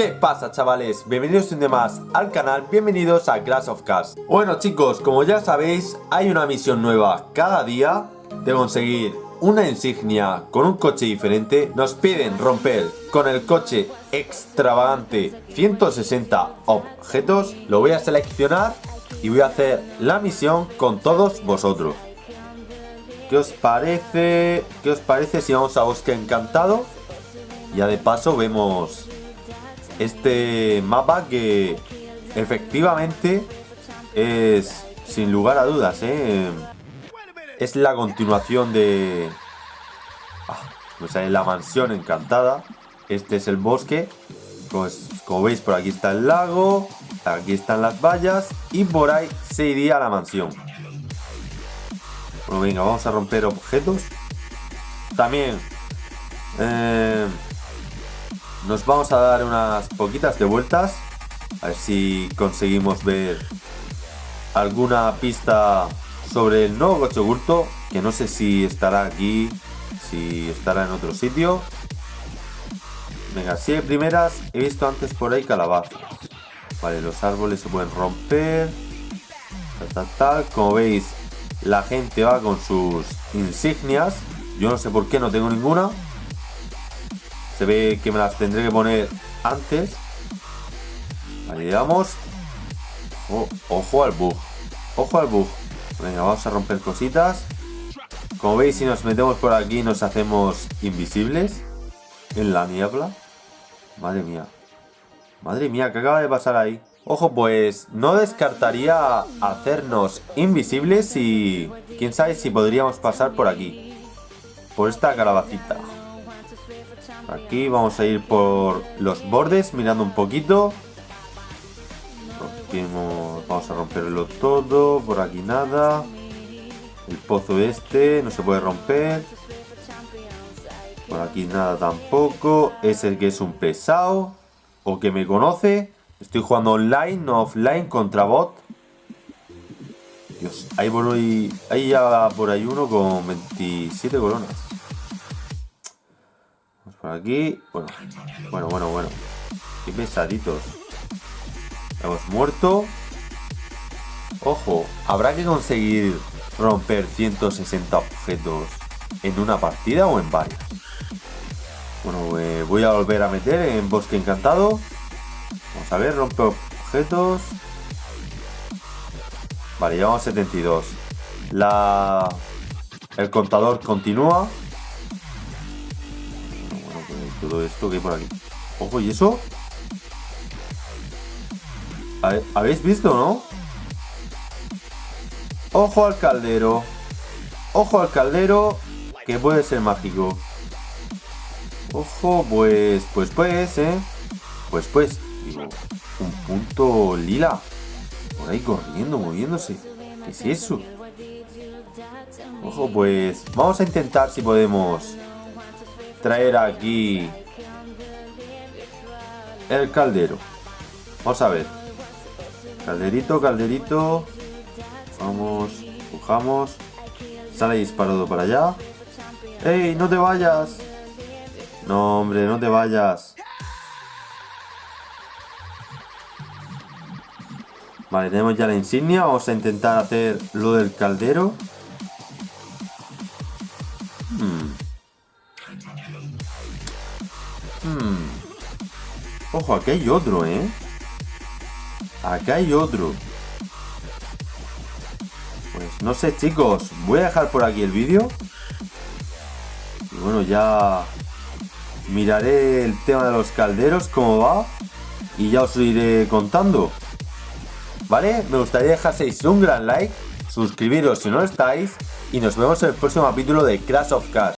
¿Qué pasa chavales? Bienvenidos un día más al canal, bienvenidos a Clash of Cars Bueno chicos, como ya sabéis, hay una misión nueva cada día de conseguir una insignia con un coche diferente Nos piden romper con el coche extravagante 160 objetos Lo voy a seleccionar y voy a hacer la misión con todos vosotros ¿Qué os parece? ¿Qué os parece si vamos a Bosque Encantado? Ya de paso vemos este mapa que efectivamente es sin lugar a dudas, ¿eh? es la continuación de ah, la mansión encantada. Este es el bosque. Pues como veis por aquí está el lago, aquí están las vallas y por ahí se iría a la mansión. Bueno, venga, vamos a romper objetos. También eh, nos vamos a dar unas poquitas de vueltas. A ver si conseguimos ver alguna pista sobre el nuevo coche oculto. Que no sé si estará aquí, si estará en otro sitio. Venga, si hay primeras, he visto antes por ahí calabazas. Vale, los árboles se pueden romper. Tal, tal, tal. Como veis, la gente va con sus insignias. Yo no sé por qué no tengo ninguna. Se ve que me las tendré que poner antes. Vale, vamos. Oh, ojo al bug. Ojo al bug. Venga, vamos a romper cositas. Como veis, si nos metemos por aquí nos hacemos invisibles. En la niebla. Madre mía. Madre mía, ¿qué acaba de pasar ahí? Ojo, pues no descartaría hacernos invisibles y quién sabe si podríamos pasar por aquí. Por esta calabacita. Aquí vamos a ir por los bordes, mirando un poquito. vamos a romperlo todo. Por aquí nada. El pozo este no se puede romper. Por aquí nada tampoco. Es el que es un pesado. O que me conoce. Estoy jugando online, no offline, contra bot. Dios, ahí, por ahí, ya por ahí uno con 27 coronas aquí. Bueno, bueno, bueno, bueno. Qué pesaditos. Hemos muerto. Ojo, habrá que conseguir romper 160 objetos en una partida o en varias. Bueno, eh, voy a volver a meter en bosque encantado. Vamos a ver, rompe objetos. Vale, llevamos 72. La... El contador continúa todo esto que hay por aquí. Ojo, ¿y eso? ¿Habéis visto, no? Ojo al caldero. Ojo al caldero, que puede ser mágico. Ojo, pues, pues, pues, ¿eh? Pues, pues, digo, un punto lila. Por ahí corriendo, moviéndose. ¿Qué es eso? Ojo, pues, vamos a intentar si podemos traer aquí el caldero. Vamos a ver. Calderito, calderito. Vamos, empujamos. Sale disparado para allá. ¡Ey, no te vayas! No, hombre, no te vayas. Vale, tenemos ya la insignia. Vamos a intentar hacer lo del caldero. Hmm. Ojo, aquí hay otro, ¿eh? Acá hay otro. Pues no sé, chicos. Voy a dejar por aquí el vídeo. Y bueno, ya miraré el tema de los calderos, cómo va. Y ya os iré contando. ¿Vale? Me gustaría dejaseis un gran like, suscribiros si no estáis. Y nos vemos en el próximo capítulo de Crash of Cars.